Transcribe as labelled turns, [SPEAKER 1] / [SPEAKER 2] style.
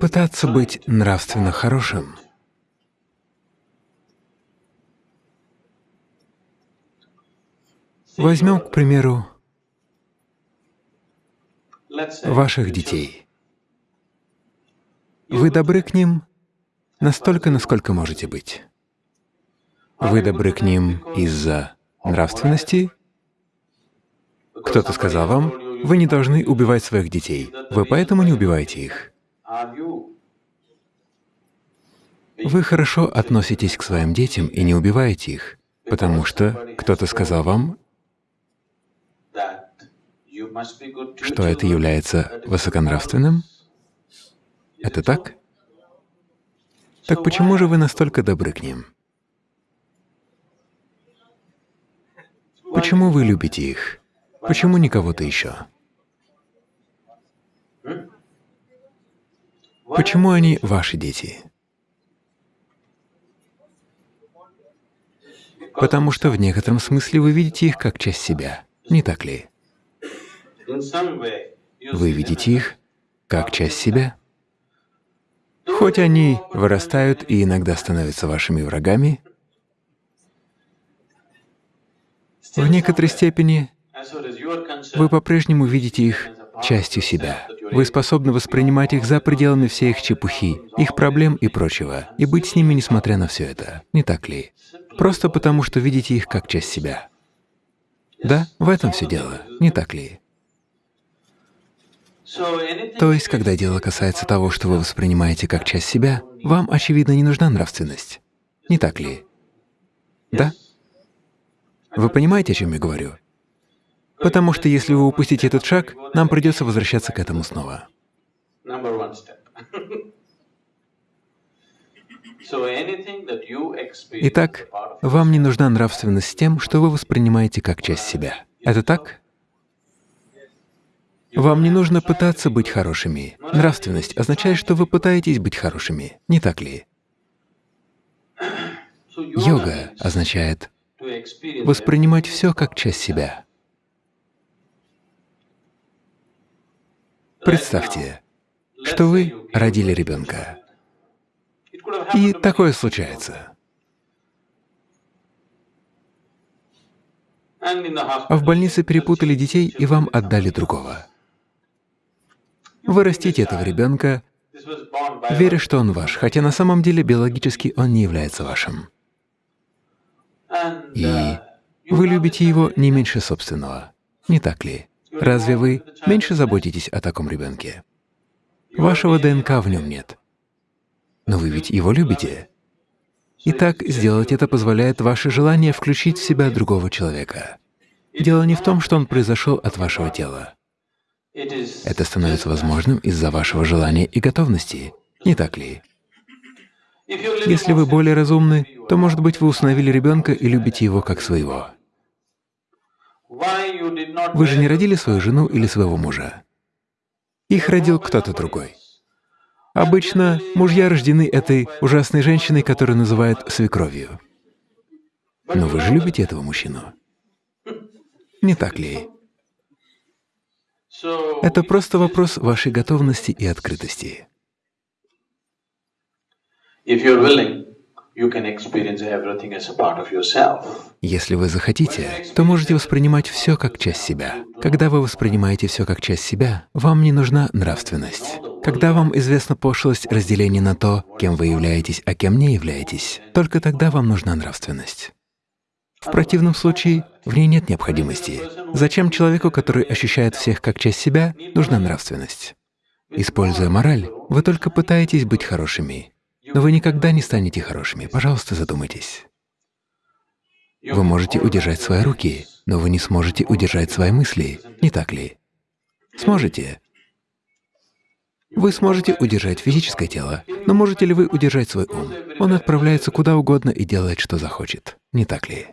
[SPEAKER 1] Пытаться быть нравственно хорошим Возьмем, к примеру, ваших детей. Вы добры к ним настолько, насколько можете быть. Вы добры к ним из-за нравственности. Кто-то сказал вам, вы не должны убивать своих детей, вы поэтому не убиваете их. Вы хорошо относитесь к своим детям и не убиваете их, потому что кто-то сказал вам, что это является высоконравственным? Это так? Так почему же вы настолько добры к ним? Почему вы любите их? Почему не кого-то еще? Почему они ваши дети? Потому что в некотором смысле вы видите их как часть себя, не так ли? Вы видите их как часть себя. Хоть они вырастают и иногда становятся вашими врагами, в некоторой степени вы по-прежнему видите их частью себя. Вы способны воспринимать их за пределами всей их чепухи, их проблем и прочего, и быть с ними, несмотря на все это, не так ли? Просто потому, что видите их как часть себя. Да, в этом все дело, не так ли? То есть, когда дело касается того, что вы воспринимаете как часть себя, вам, очевидно, не нужна нравственность. Не так ли? Да? Вы понимаете, о чем я говорю? Потому что если вы упустите этот шаг, нам придется возвращаться к этому снова. Итак, вам не нужна нравственность с тем, что вы воспринимаете как часть себя. Это так? Вам не нужно пытаться быть хорошими. Нравственность означает, что вы пытаетесь быть хорошими, не так ли? Йога означает воспринимать все как часть себя. Представьте, что вы родили ребенка, и такое случается. В больнице перепутали детей и вам отдали другого. Вы растите этого ребенка, веря, что он ваш, хотя на самом деле биологически он не является вашим. И вы любите его не меньше собственного, не так ли? Разве вы меньше заботитесь о таком ребенке? Вашего ДНК в нем нет. Но вы ведь его любите. Итак, сделать это позволяет ваше желание включить в себя другого человека. Дело не в том, что он произошел от вашего тела. Это становится возможным из-за вашего желания и готовности, не так ли? Если вы более разумны, то, может быть, вы установили ребенка и любите его как своего. Вы же не родили свою жену или своего мужа. Их родил кто-то другой. Обычно мужья рождены этой ужасной женщиной, которую называют свекровью. Но вы же любите этого мужчину. Не так ли? Это просто вопрос вашей готовности и открытости. Если вы захотите, то можете воспринимать все как часть себя. Когда вы воспринимаете все как часть себя, вам не нужна нравственность. Когда вам известна пошлость разделения на то, кем вы являетесь, а кем не являетесь, только тогда вам нужна нравственность. В противном случае в ней нет необходимости. Зачем человеку, который ощущает всех как часть себя, нужна нравственность? Используя мораль, вы только пытаетесь быть хорошими, но вы никогда не станете хорошими. Пожалуйста, задумайтесь. Вы можете удержать свои руки, но вы не сможете удержать свои мысли, не так ли? Сможете? Вы сможете удержать физическое тело, но можете ли вы удержать свой ум? Он отправляется куда угодно и делает, что захочет, не так ли?